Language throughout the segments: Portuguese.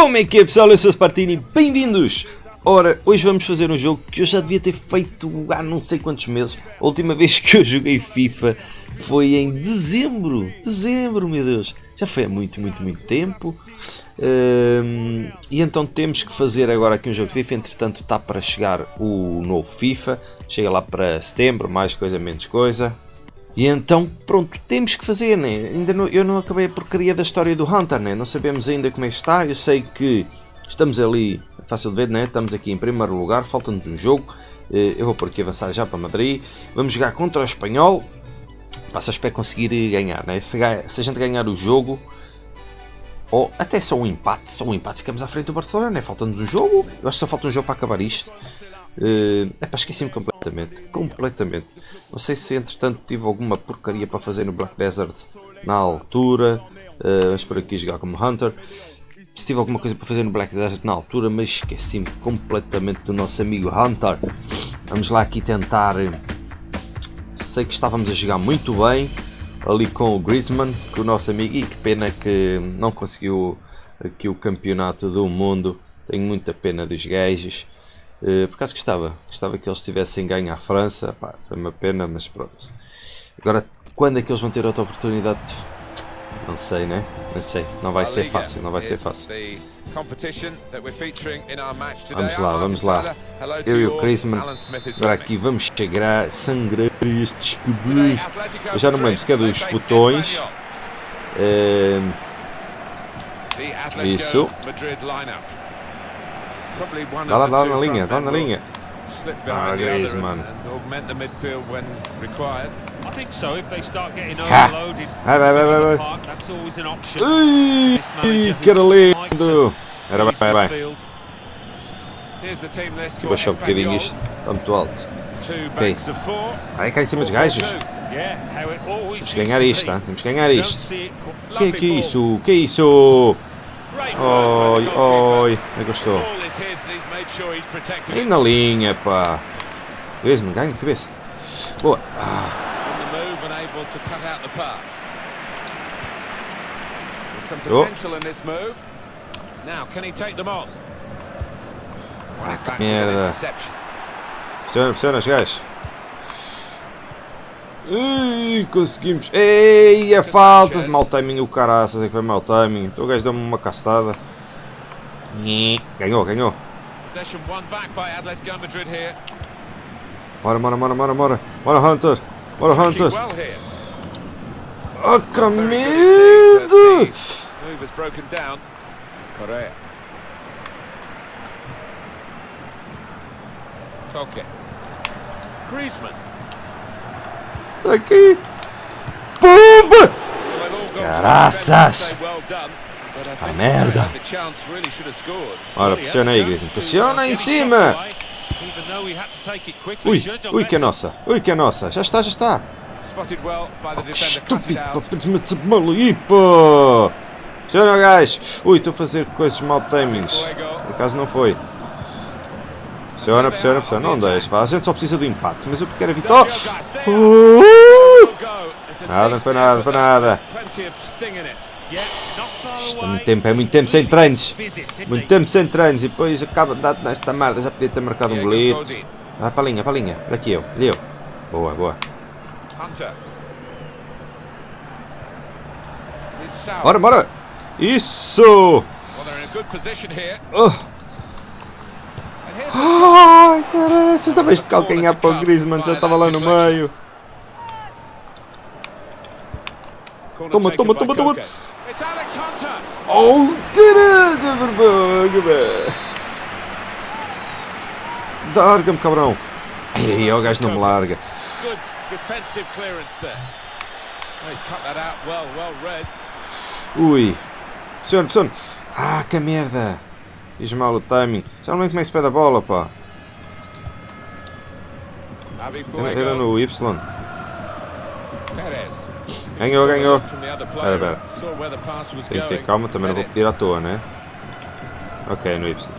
Como é que é pessoal? Eu sou o Spartini, bem-vindos! Ora, hoje vamos fazer um jogo que eu já devia ter feito há não sei quantos meses. A última vez que eu joguei FIFA foi em dezembro. Dezembro, meu Deus! Já foi há muito, muito, muito tempo. Um, e então temos que fazer agora aqui um jogo de FIFA. Entretanto, está para chegar o novo FIFA. Chega lá para setembro, mais coisa, menos coisa. E então, pronto, temos que fazer, né? Ainda não, eu não acabei a porcaria da história do Hunter, né? Não sabemos ainda como é que está. Eu sei que estamos ali, fácil de ver, né? Estamos aqui em primeiro lugar, falta-nos um jogo. Eh, eu vou por aqui avançar já para Madrid. Vamos jogar contra o Espanhol. Passa, espero conseguir ganhar, né? Se, se a gente ganhar o jogo, ou até só um empate, só um empate, ficamos à frente do Barcelona, né? Falta-nos um jogo. Eu acho que só falta um jogo para acabar isto. Uh, epá, esqueci-me completamente. Completamente. Não sei se entretanto tive alguma porcaria para fazer no Black Desert na altura. Uh, vamos por aqui jogar como Hunter. Se tive alguma coisa para fazer no Black Desert na altura, mas esqueci-me completamente do nosso amigo Hunter. Vamos lá aqui tentar. Sei que estávamos a jogar muito bem ali com o Griezmann, com o nosso amigo, e que pena que não conseguiu aqui o campeonato do mundo. Tenho muita pena dos gajos. Uh, por acaso gostava, gostava que eles tivessem ganho à França, Pá, foi uma pena, mas pronto. Agora, quando é que eles vão ter outra oportunidade? Não sei, né? Não sei, não vai ser fácil, não vai ser fácil. Vamos lá, vamos lá. Eu e o Chrisman, agora aqui vamos chegar, sangrar estes cabelos. Eu já não me lembro se é dos botões. É... Isso. Dá lá, dá lá na linha, dá na linha. Ah, Griezmann. I think so. If they start getting overloaded, vai, vai, vai, vai, vai. That's always an option. Ui, que lindo. Era vai, vai, vai. Vou baixar um bocadinho isto. Está muito alto. Ok. Vai cá em cima dos gajos. Temos que ganhar isto, tá? Temos que ganhar isto. Que que é isso? Que é isso? Oi, oi. Como é que eu estou? E na linha, pá. Griezmann, ganha de cabeça. Boa. Ah. Oh. Ah, que merda. Pressiona, pressiona os gajos. Ui, conseguimos. Ei, é falta de mau timing. O caraças é que foi mau timing. Então o gajo deu-me uma castada. Ganhou, ganhou. Bora, bora, bora, bora, bora. Bora, Hunter. Bora, Hunter. Oh, que medo! Griezmann. Aqui. Pumba! Caraças! A merda! Ora, pressiona aí, Griezmann. Pressiona em cima! Ui, ui que é nossa! Ui que é nossa! Já está, já está! Oh, que estúpido! Ali, pô! Pressiona, gajo! Ui, estou a fazer coisas mal timings. Por acaso não foi. Pressiona, pressiona, pressiona. Não deixa, pá. A gente só precisa do empate. Mas eu quero evitar. Uh! Nada, não foi nada, não foi nada. Isto é muito tempo, é muito tempo sem treinos. Muito tempo sem treinos. E depois acaba de dar nesta merda. Já podia ter marcado um golito. Vai para a linha, para a linha. Daqui eu, ali eu. Boa, boa. Bora, bora. Isso! Oh. Ai, caralho, vocês também de calcanhar para o Griezmann, já estava lá no meio. Toma, toma, toma, toma. Oh, caralho, vergonha, velho. Larga-me, cabrão. Ai, o gajo não me larga. Ui. Senhor, senhor. Ah, que merda. Fiz mal o timing. Já não lembro como é que se pede a bola, pá. Era, era no Y. Ganhou, ganhou. Espera, espera. Tem que ter calma, também não vou pedir à toa, né? Ok, no Y.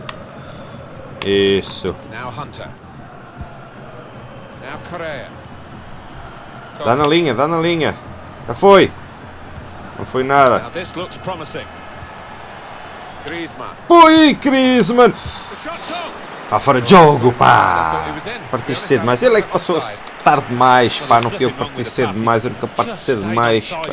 Isso. Dá na linha, dá na linha. Já foi. Não foi nada. Ui, Griezmann! Está fora de jogo, pá! Partiste cedo demais. Ele é que passou tarde demais, pá. Não fui eu que parti cedo demais. Eu nunca parti cedo demais. pá.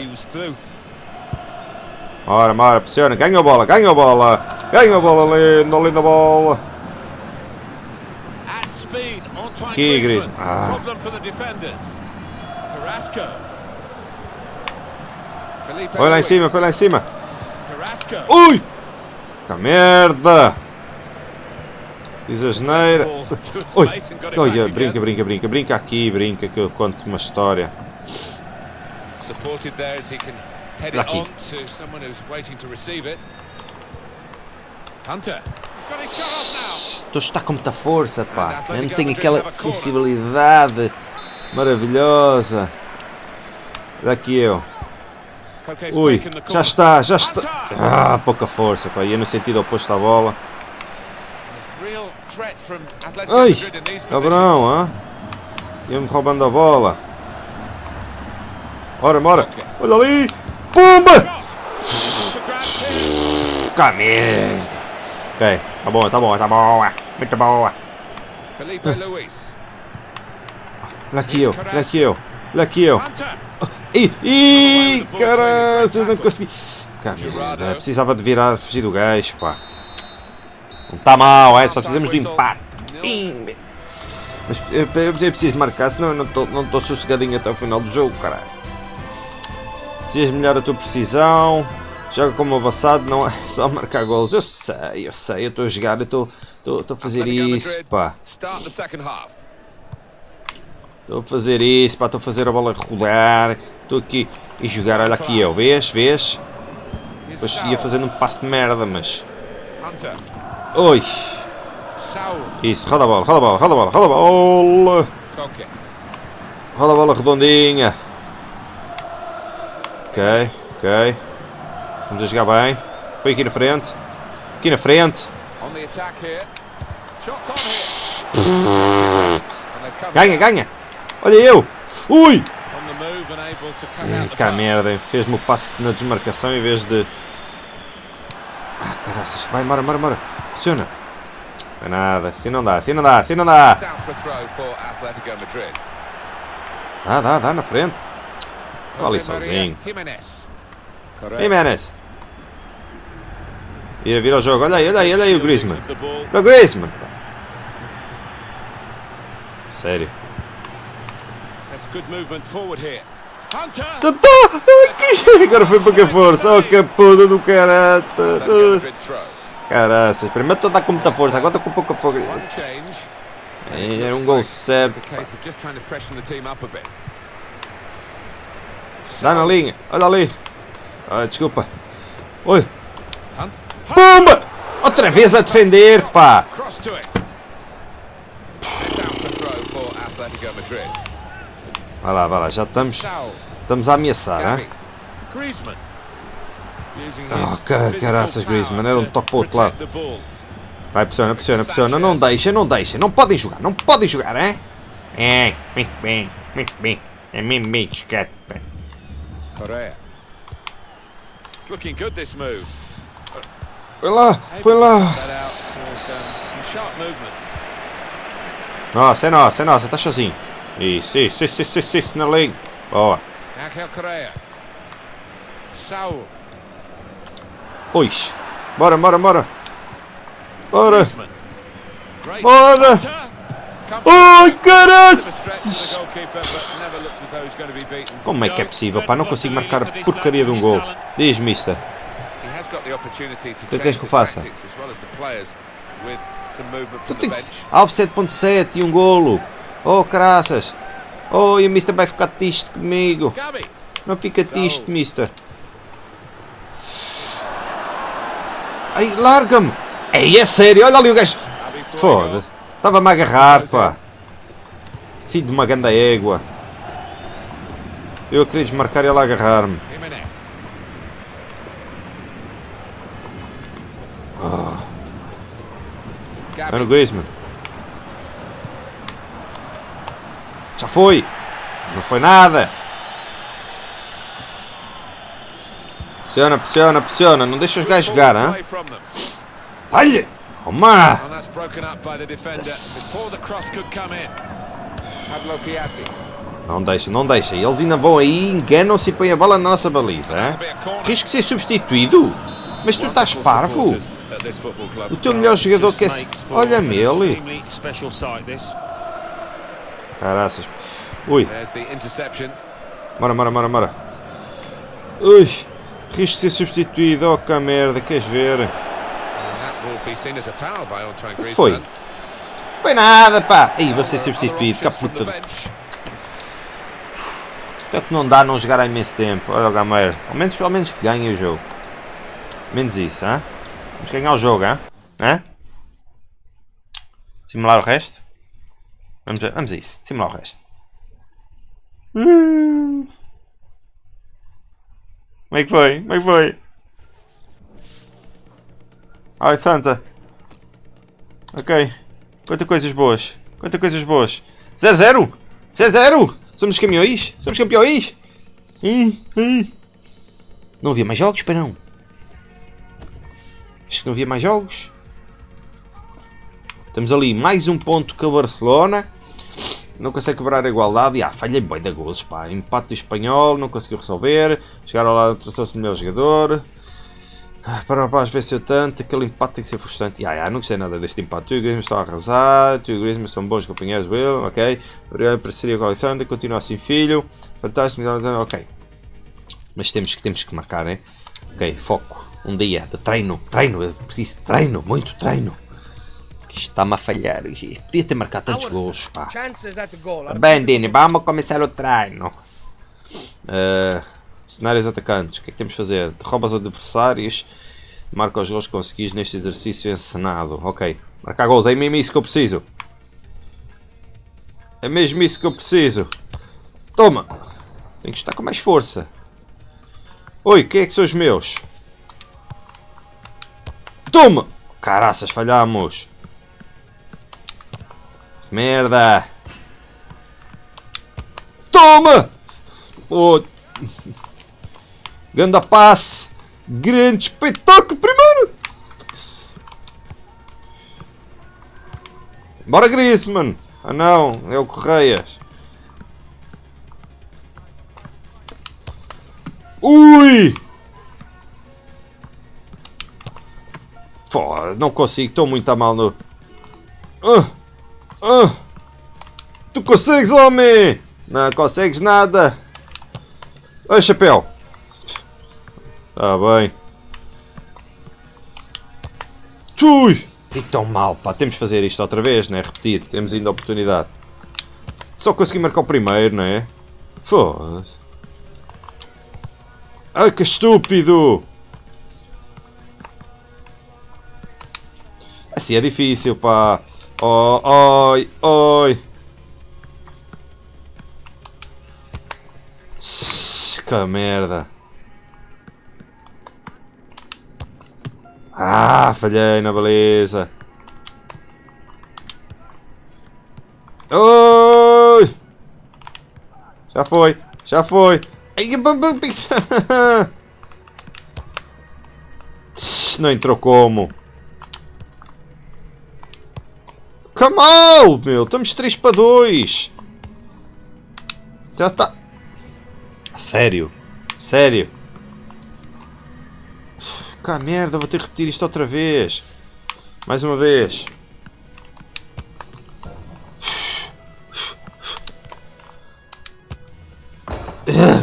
Ora, ora, pressiona. Ganha a bola, ganha a bola. Ganha a bola, lindo, linda bola. Aqui, Griezmann. Ah. Põe lá em cima, põe lá em cima. Ui! Que merda! Fiz a geneira. It Olha, brinca, brinca, brinca. Brinca aqui, brinca que eu conto uma história. Estou a estar com muita força, pá. Não tenho aquela sensibilidade maravilhosa. Daqui eu. Ui, já está, já está. Ah, pouca força, pá. Ia no sentido oposto à bola. Ai, cabrão, hã? Ia-me roubando a bola. Ora, bora. Olha ali. Pumba! Cá merda. Ok, tá bom, tá bom, tá boa. Muito boa. Felipe Luis. Olha aqui eu, olha aqui eu. Olha aqui eu. Ih, ih, caralho, não consegui. Cá merda, precisava de virar, fugir do gajo, pá. Não está mal, é? Só precisamos de empate. Mas eu, eu, preciso marcar, senão eu não estou não tô sossegadinho até o final do jogo, caralho. Precisas melhorar a tua precisão. Joga como avançado, não é só marcar golos. Eu sei, eu sei, eu estou a jogar, eu estou a fazer isso, pá. Estou a fazer isso, pá, estou a fazer a bola rolar. Estou aqui e jogar, olha aqui eu, vês, vês? Depois ia fazendo um passo de merda, mas... Oi! Isso, roda a bola, roda a bola, roda a bola, roda a bola! Koke. Roda a bola redondinha. Ok, ok. Vamos a jogar bem. Põe aqui na frente. Aqui na frente. Ganha, ganha! Olha eu! Ui! Hum, cá pass. merda, fez-me o passe na desmarcação em vez de. Ah, caraças, vai, mora, mora, mora. Funciona. Não é nada, assim não dá, assim não dá, assim não dá. Dá, dá, dá na frente. Olha ali sozinho. Menes. Ia vir ao jogo, olha aí, olha aí, olha aí o Griezmann. O Griezmann. Sério. Tá, tá. Agora foi pouca força. Oh, que puta do caralho. Caraças, primeiro estou a dar com muita força, agora estou com pouca força. É, Era um gol certo. Dá na linha, olha ali. Ah, desculpa. Oi, pumba! Outra vez a defender, pá. Vai lá, vai lá, já estamos, estamos a ameaçar, hein? Using Ah, caraças, Griezmann, era um to toque para o outro lado. Vai, pressiona, pressiona, pressiona. Não deixa, não deixa. Não podem jogar, não podem jogar, hein? É, muito bem, muito bem. É mesmo bem jogado, pá. Correa. It's looking good this move. Põe lá, põe lá. Nossa, é nossa, é nossa, tá sozinho. Isso, isso, isso, isso, isso, isso na linha. Boa. Angel Correa. Saul. Ui. Bora, bora, bora. Bora. Bora. Ai, Bit of a stretch for the caraças. goalkeeper, but never looked as though he's going to be beaten. Como é que é possível, pá? Não consigo marcar a porcaria de um gol. Diz, mister. He has got the opportunity to que queres que eu faça? Tu tens alvo 7.7 e um golo. Oh, caraças. Oh, e o mister vai ficar triste comigo. Não fica triste, mister. Ai, larga-me. Ei, é sério, olha ali o gajo. Gabi for a Foda. goal. Estava-me a agarrar, pá. Filho de uma ganda égua. Eu a queria desmarcar e ele a agarrar-me. Jimenez. Gabi. Mano Griezmann. Já foi. Não foi nada. Pressiona, pressiona, pressiona. Não deixa os gajos jogar, hein? Olha! Toma! Não deixa, não deixa. Eles ainda vão aí, enganam-se e põem a bola na nossa baliza, hein? Risco ser substituído? Mas tu estás parvo? O teu melhor jogador que é... Olha-me ele. Caraças. Ui, bora, bora, bora, bora. Ui, risco de ser substituído. Oh, que merda, queres ver? Foi. Foi nada, pá. Aí, vou ser substituído, cá puta. É que não dá não jogar há imenso tempo. Olha o Gameiro. Ao menos, pelo menos que ganhe o jogo. Menos isso, hã? Vamos ganhar o jogo, hã? Hã? Simular o resto? Vamos a, vamos a isso. Simular o resto. Hum. Como é que foi? Como é que foi? Ai, Santa. Ok. Quanta coisas boas. Quanta coisas boas. 0-0! 0-0! Somos campeões? Somos campeões? Hum, hum. Não havia mais jogos, para não? Acho que não havia mais jogos. Estamos ali, mais um ponto que o Barcelona. Não consegue quebrar a igualdade. E ah, falhei bem da gols, pá. Empate espanhol, não conseguiu resolver. Chegaram lá, trouxe-se o melhor jogador. Ah, Para o rapaz venceu tanto, aquele empate tem que ser frustrante. Ah, ah, não gostei nada deste empate. Tu e o Griezmann estão a arrasar, tu e o Griezmann são bons companheiros, Will, ok. Obrigado por seria com o Alexander, continua assim, filho. Fantástico, ok. Mas temos que, temos que marcar, né? Ok, foco. Um dia de treino, treino, eu preciso de treino, muito treino. Isto está-me a falhar. Podia ter marcado tantos gols, pá. Bem, Dini, vamos começar o treino. Uh, cenários atacantes. O que é que temos de fazer? Derruba os adversários. Marca os gols que conseguis neste exercício encenado. Ok. Marcar gols. É mesmo isso que eu preciso. É mesmo isso que eu preciso. Toma. Tem que estar com mais força. Oi, quem é que são os meus? Toma! Caraças, falhamos. Merda! Toma! Oh. Ganda passe! Grande espetáculo primeiro! Bora Griezmann! Ah não, é o Correias. Ui! Foda, não consigo, estou muito a mal no... Ah! Ah! Tu consegues, homem! Não consegues nada! Oi, chapéu! Tá bem. Tui! E tão mal, pá. Temos de fazer isto outra vez, né? Repetir. Temos ainda a oportunidade. Só consegui marcar o primeiro, não é? Foda-se. Ai, que estúpido! Assim é difícil, pá. Oi, oi. Shhh, Que merda. Ah, falhei na beleza. Oi! Já foi, já foi. Não entrou como? Kamal, meu, estamos 3 para 2. Já está. Sério? Sério? Cá merda, vou ter que repetir isto outra vez. Mais uma vez.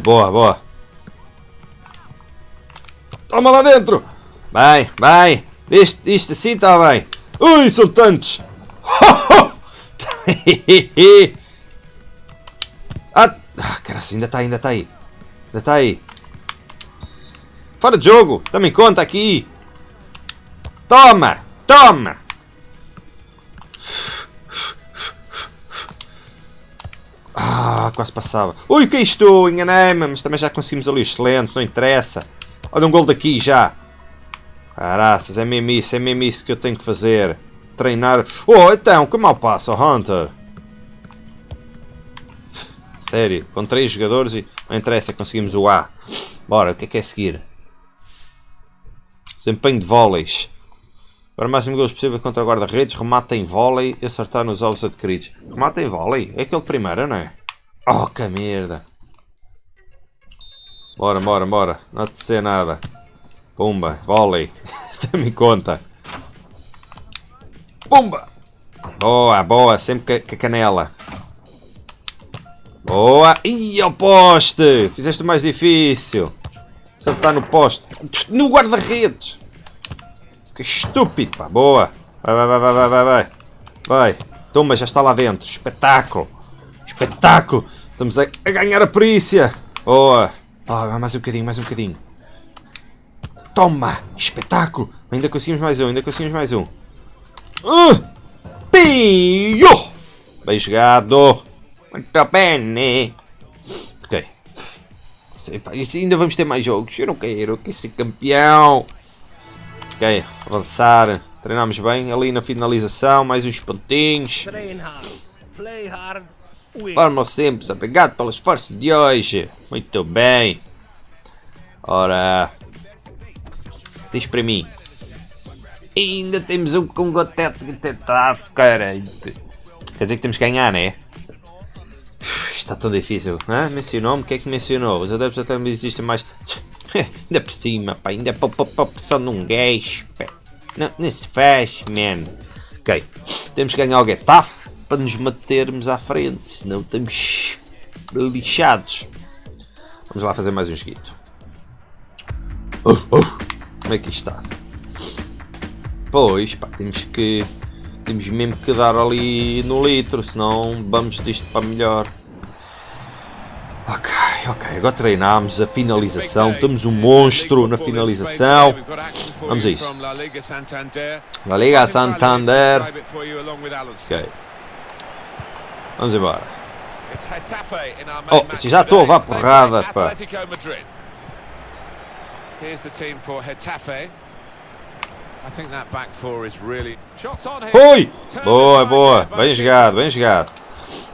Boa, boa. Toma lá dentro. Vai, vai. Isto, isto assim está bem. Ui, são tantos. ah, ah, caraca, ainda está, ainda está aí. Ainda está aí. Fora de jogo! Toma em conta aqui! Toma! Toma! Ah, quase passava. Ui, o que é? Enganei-me, mas também já conseguimos ali. Excelente, não interessa. Olha um gol daqui já. Caraças, é mesmo isso, é mesmo isso que eu tenho que fazer. Treinar. Oh, então, que mal passa, Hunter? Sério, com três jogadores e não interessa, conseguimos o A. Bora, o que é que é seguir? Desempenho de vôleis. Para máximo gols possível contra o guarda-redes, remata em vôlei e acertar nos ovos adquiridos. Remata em vôlei? É aquele primeiro, não é? Oh, que merda! Bora, bora, bora. Não te sei nada. Pumba, vôlei. Tem-me conta. Pumba! Boa, boa. Sempre com a canela. Boa! Ih, ao poste! Fizeste o mais difícil. Acertar no poste. No guarda-redes! Que estúpido, pá. Boa. Vai, vai, vai, vai, vai, vai. Vai. Toma, já está lá dentro. Espetáculo. Espetáculo. Estamos a, a ganhar a perícia. Boa. Oh, mais um bocadinho, mais um bocadinho. Toma. Espetáculo. Ainda conseguimos mais um, ainda conseguimos mais um. Uh, pio. Bem jogado. Muito bem. Ok. Sei, pá, ainda vamos ter mais jogos. Eu não quero. que ser campeão. Ok, avançar. Treinamos bem ali na finalização, mais uns pontinhos. Forma simples, obrigado pelo esforço de hoje. Muito bem. Ora, diz para mim. Ainda temos um com gotete de tentar, cara. Quer dizer que temos que ganhar, né? Está tão difícil. Ah, mencionou-me? O que é que mencionou? Os adeptos até me existem mais. ainda por cima, pá, ainda para a pressão de um gajo. Não, não se faz, man. Ok, temos que ganhar o Getafe para nos mantermos à frente, senão estamos lixados. Vamos lá fazer mais um joguito. Uh, uh, como é que está? Pois, pá, temos que... Temos mesmo que dar ali no litro, senão vamos disto para melhor. Ok, ok, agora treinámos a finalização, temos um monstro na finalização. Vamos a isso. La Liga Santander. Ok. Vamos embora. Oh, já estou a levar porrada, pá. Oi! Boa, boa. Bem jogado, bem jogado.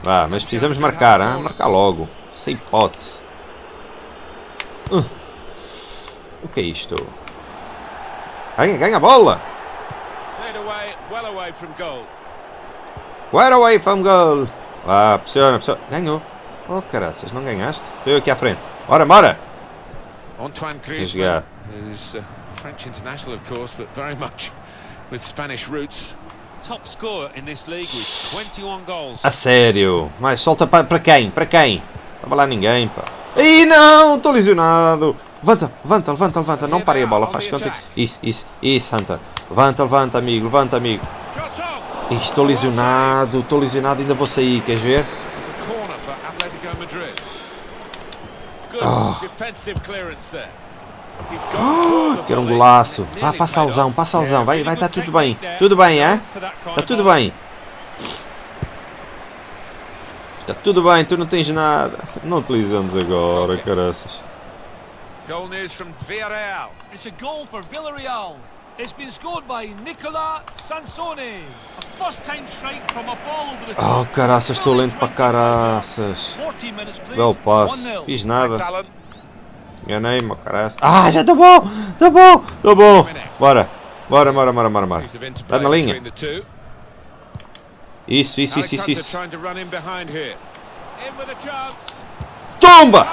Vá, mas precisamos marcar, hein? marcar logo. Sem hipótese. Uh. O que é isto? Ganha, ganha a bola! Well away from goal! Vá, pressiona, pressiona. Ganhou. Oh, caraças, não ganhaste? Estou eu aqui à frente. Bora, bora! Antoine Griezmann, who's uh, French international, of course, but very much with Spanish roots. Top scorer in this league with 21 goals. A sério? Mas solta para, para quem? Para quem? Estava lá ninguém, pá. Ih, não! Estou lesionado! Levanta, levanta, levanta, levanta. Não parei a bola, faz conta. Isso, isso, isso, Hunter. Levanta, levanta, amigo, levanta, amigo. Estou lesionado, estou lesionado, ainda vou sair, queres ver? Oh. Oh, quero um golaço. Vá, passa alzão, passa alzão. Vai, vai estar tá tudo bem. Tudo bem, é? Está tudo bem. Está tudo bem, tu não tens nada. Não utilizamos agora, caraças. Goal news from Villarreal. It's a goal for Villarreal. It's been scored by Nicola Sansone. A first time strike from a ball over the Oh, caraças, estou lento para caraças. Belo passe. Fiz nada. Enganei-me, caraças. Ah, já está bom! Está bom! Está bom! Bora! Bora, bora, bora, bora, bora. Está na linha. Isso, isso, isso, isso, isso. Tomba!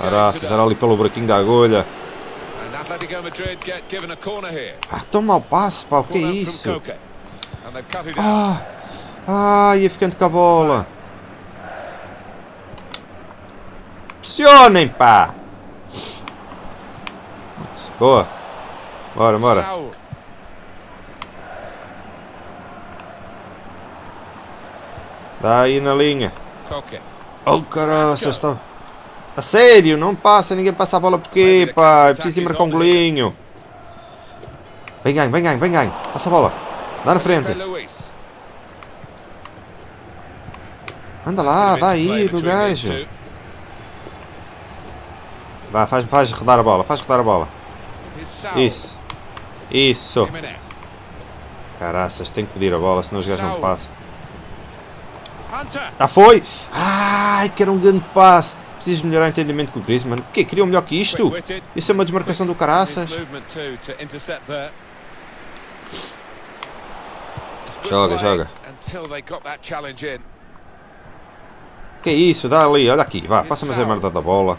Caraças, era ali pelo buraquinho da agulha. Ah, toma o passe, o que é isso? Ah, ah, ia ficando com a bola. Pressionem, pá! Boa. Bora, bora. Dá aí na linha. Oh, caraças, está... A sério, não passa, ninguém passa a bola porque, pá, preciso de marcar um golinho. Vem ganho, vem ganho, vem ganho. Passa a bola. Dá na frente. Anda lá, dá aí do gajo. Vá, faz, faz rodar a bola, faz rodar a bola. Isso. Isso. Caraças, tem que pedir a bola, senão os gajos não passam. Já foi! Ai, que era um grande passe. Preciso melhorar o entendimento com o Griezmann. O quê? Queriam melhor que isto? Isso é uma desmarcação do caraças. Joga, joga. Que é isso? Dá ali, olha aqui. Vá, passa-me a merda da bola.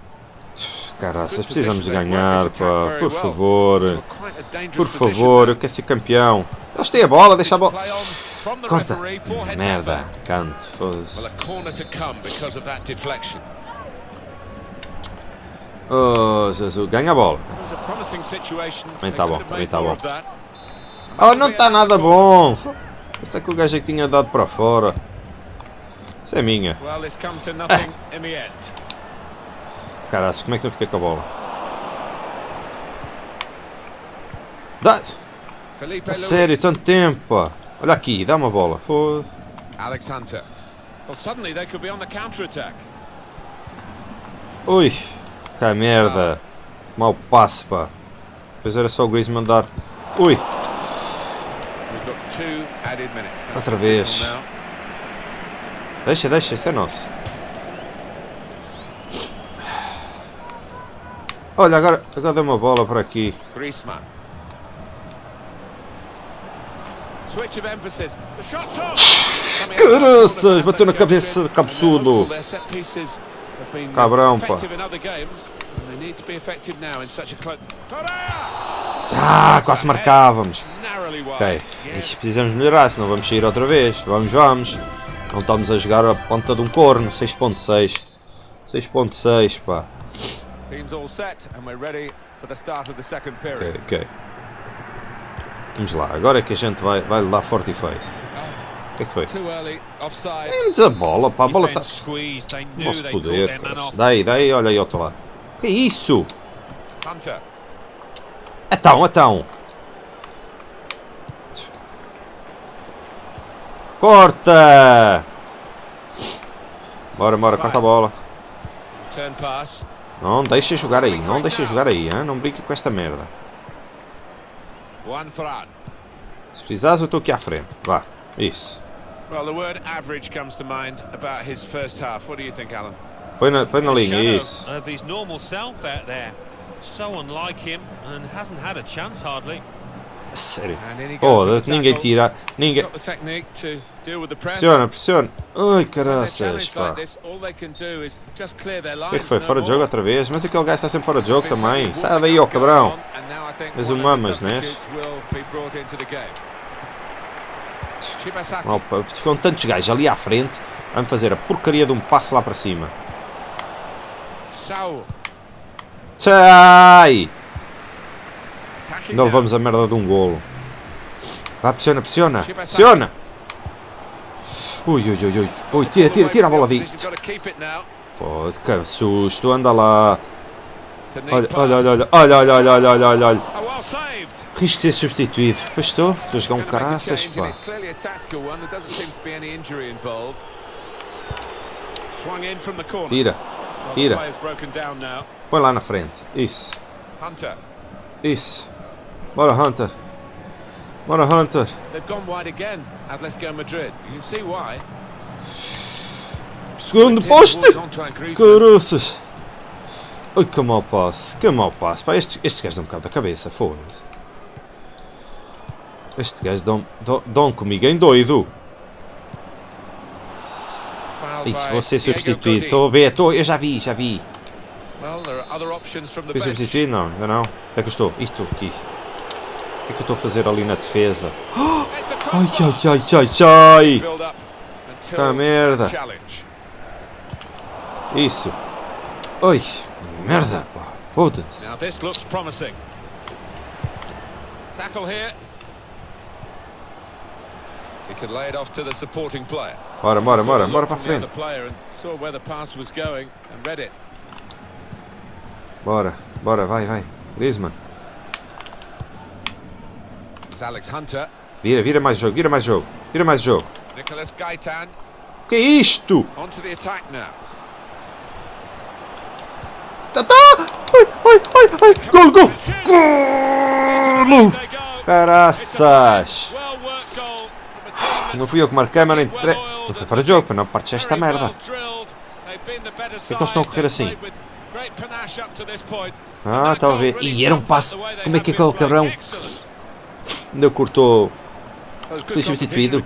Caraças, precisamos de ganhar, pá. Por favor. Por favor, eu quero ser campeão. Eles têm a bola, deixa a bola. Corta. Merda, canto, foda-se. Oh, Jesus, ganha a bola. Também tá bom, também tá bom. Oh, não está nada bom. Essa é que o gajo é que tinha dado para fora. Isso é minha. Caraca, como é que eu fiquei com a bola? Dá! A sério, tanto tempo. Olha aqui, dá uma bola. Pô. Alex Hunter. Well, suddenly they could be on the. Ui, que merda. Mal passe, pá. Depois era só o Griezmann dar. Ui. Outra vez. Deixa, deixa, isso é nosso. Olha, agora, agora deu uma bola por aqui. Griezmann. Caraças, bateu na cabeça de cabeçudo. Cabrão, pá. Ah, quase marcávamos. Ok, precisamos melhorar, senão vamos sair outra vez. Vamos, vamos. Não estamos a jogar a ponta de um corno. 6.6. 6.6, pá. Ok, ok. Vamos lá, agora é que a gente vai, vai lá forte e feio. O que é que foi? Temos a bola, pá, a bola está... Nosso poder, Daí, daí, olha aí outro lado. Que é isso? Então, então. Corta! Bora, bora, corta a bola. Não deixa jogar aí, não deixa jogar aí, hein? não brinque com esta merda. Se precisares, eu estou aqui à frente. Vá, isso. Well, the word average comes to mind about his first half. What do you think, Alan? Põe na, põe na linha, isso. Of his normal self out there. So unlike him and hasn't had a chance hardly. Sério. Oh, ninguém tira. Ninguém. Pressiona, pressiona. Ai, caraças, pá. O que é que foi? Fora de jogo outra vez? Mas aquele gajo está sempre fora de jogo também. Sai daí, ó oh, cabrão. És o mamas, né? Opa, ficam tantos gajos ali à frente. Vamos fazer a porcaria de um passo lá para cima. Sai! Ainda levamos a merda de um golo. Vá, pressiona, pressiona. Pressiona! Ui, ui, ui, ui. Ui, tira, tira, tira a bola de. Foda-se, que susto. Anda lá. Olha, olha, olha, olha, olha, olha, olha, olha, olha, olha. Risco de ser substituído. Pois estou, estou a jogar um caraças, pá. Tira, tira. Põe lá na frente. Isso. Isso. Bora, Hunter. Bora, Hunter. They've gone wide again, Atletico Madrid. You can see why. Segundo poste! Caroças! Ai, que mau passe, que mau passe. Pá, estes, estes gajos dão um bocado da cabeça, foda-se. Este gajo dão, dão, dão comigo em doido. Ixi, vou ser substituído. Estou a ver, estou, eu já vi, já vi. Fui substituído? Não, ainda não. É que eu estou. Isto, aqui que é que eu estou a fazer ali na defesa? Ai, ai, ai, ai, ai! Que merda! Isso! Oi! Merda! Foda-se! Bora, bora, bora, bora para a frente. Bora, bora, vai, vai. Griezmann. Alex Hunter. Vira, vira mais jogo, vira mais jogo. Vira mais jogo. Que é isto? On to the attack now. Tá, tá! Ai, ai, ai, ai! Gol, gol! Golo! Caraças! Não fui eu que marquei, mas não entre... Não foi fora de jogo, para não partes esta merda. Por que eles estão a correr assim? Ah, a ver. E era um passe. Como é que é que é o cabrão? Ainda cortou. Foi substituído.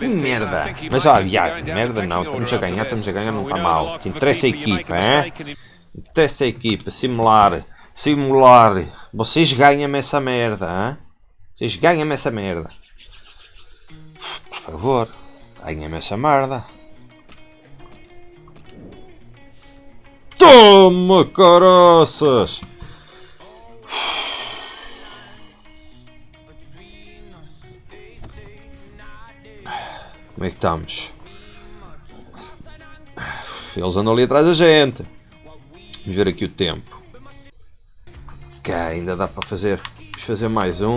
Merda. Mas olha, merda não. Estamos a ganhar, estamos a ganhar, não está mal. Interessa a equipa, é? Interessa a equipa. Simular. Simular. Vocês ganham-me essa merda, hein? Vocês ganham-me essa merda. Por favor. Ganhem-me essa merda. Toma, caroças! Como é que estamos? Eles andam ali atrás da gente. Vamos ver aqui o tempo. Ok, ainda dá para fazer. Vamos fazer mais um.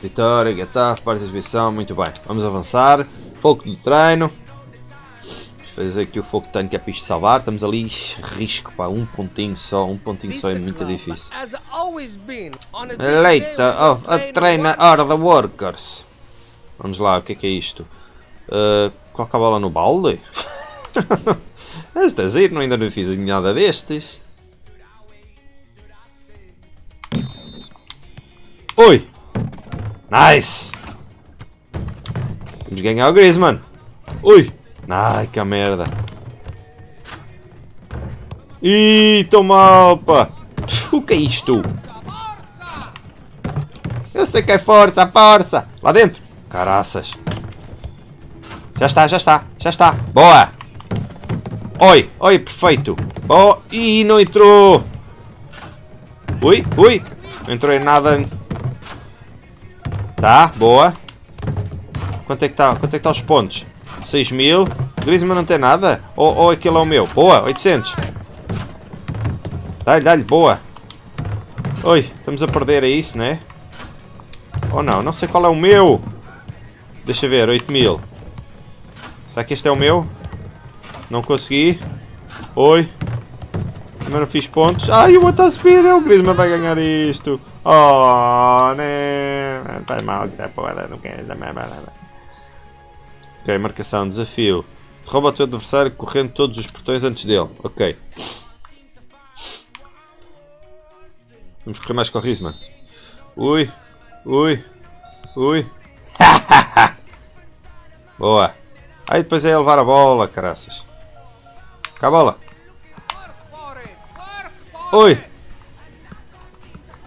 Vitória, Getafe, participação, muito bem. Vamos avançar. Foco de treino. Vamos fazer aqui o foco de treino que é para isto salvar. Estamos ali, risco, pá, um pontinho só. Um pontinho só é muito difícil. Leita of a trainer are the workers. Vamos lá, o que é que é isto? Uh, coloca a bola no balde? Esta é não ainda não fiz nada destes. Oi! Nice! Vamos ganhar o Griezmann. Ui! Ai, que merda. Ih, tô mal, pá. O que é isto? Eu sei que é força, força. Lá dentro. Caraças. Já está, já está, já está. Boa. Oi, oi, perfeito. Oh, ih, não entrou. Ui, ui. Não entrou em nada. Tá, boa. Quanto é que está? Quanto é que está os pontos? 6 mil. Griezmann não tem nada? Ou, ou aquele é o meu? Boa, 800. Dá-lhe, dá-lhe, boa. Oi, estamos a perder, é isso, né? Ou não? Não sei qual é o meu. Deixa ver, 8 mil. Será que este é o meu? Não consegui. Oi. Também não fiz pontos. Ai, o outro a subir. O Griezmann vai ganhar isto. Oh, né? Faz mal, essa porra. Não quero nada. Ok, marcação, desafio. Rouba o teu adversário correndo todos os portões antes dele. Ok. Vamos correr mais com o Griezmann. Ui. Ui. Ui. Boa. Aí depois é levar a bola, caraças. Cá a bola. Oi.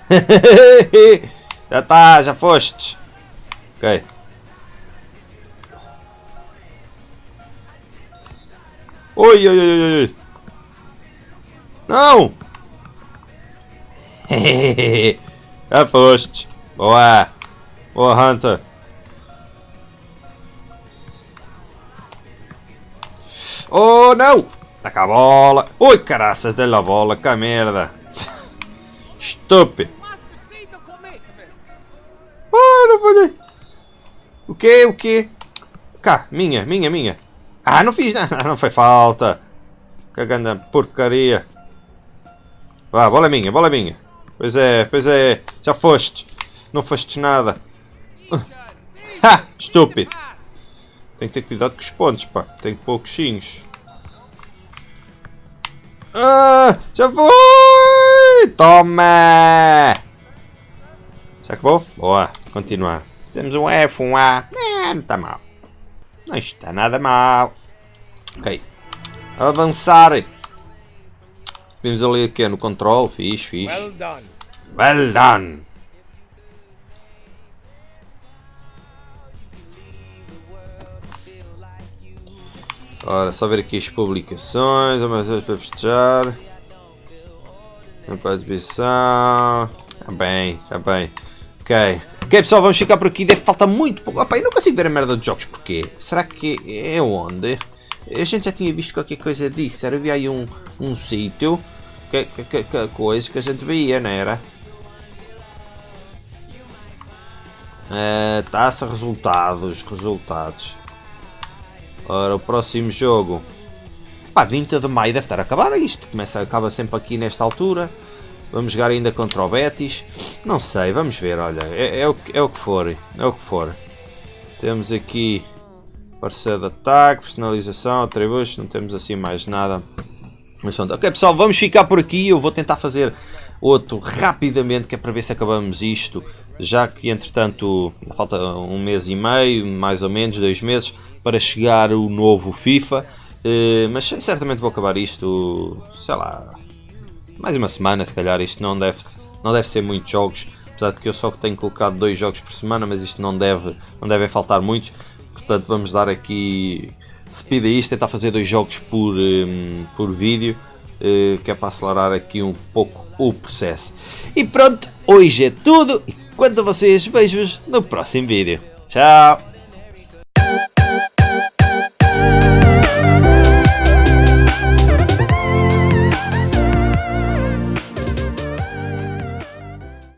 já está, já foste. Ok. Oi, oi, oi, oi, oi. Não! já foste. Boa. Boa, Hunter. Oh, não! Taca a bola. Ui, caraças, dê-lhe a bola. Que merda. Estúpido. Ah, não pode. O quê? O quê? Cá, minha, minha, minha. Ah, não fiz nada. Não foi falta. Cagando porcaria. Vá, bola é minha, bola é minha. Pois é, pois é. Já foste. Não foste nada. Ha! Estúpido. Tem que ter cuidado com os pontos, pá. Tem pouquinhos. Ah, já foi! Toma! Já acabou? Boa, continuar. Fizemos um F, um A. não está mal. Não está nada mal. Ok. Avançar. Vimos ali aqui no controle. Fixe, fixe. Well done. Well done. Ora, só ver aqui as publicações, amanhã para festejar. A participação. Está bem, está bem. Ok. Ok pessoal, vamos ficar por aqui. Deve faltar muito pouco. Opa, eu não consigo ver a merda dos jogos. Porquê? Será que é onde? A gente já tinha visto qualquer coisa disso. Era, havia aí um, um sítio. Que, que, que, coisa que a gente via, não era? Uh, taça resultados. Resultados. Ora, o próximo jogo. Pá, 20 de maio deve estar a acabar isto. Começa, acaba sempre aqui nesta altura. Vamos jogar ainda contra o Betis. Não sei, vamos ver, olha. É, é, o, é o que for. É o que for. Temos aqui parceiro de ataque, personalização, atributos, não temos assim mais nada. Mas pronto, ok pessoal, vamos ficar por aqui. Eu vou tentar fazer outro rapidamente, que é para ver se acabamos isto. Já que entretanto falta um mês e meio, mais ou menos, dois meses para chegar o novo FIFA. Uh, mas certamente vou acabar isto, sei lá, mais uma semana se calhar. Isto não deve, não deve ser muitos jogos, apesar de que eu só tenho colocado dois jogos por semana, mas isto não deve, não devem faltar muitos. Portanto, vamos dar aqui speed a isto, tentar fazer dois jogos por, um, por vídeo, uh, que é para acelerar aqui um pouco o processo. E pronto, hoje é tudo. Quanto a vocês, vejo-vos no próximo vídeo. Tchau!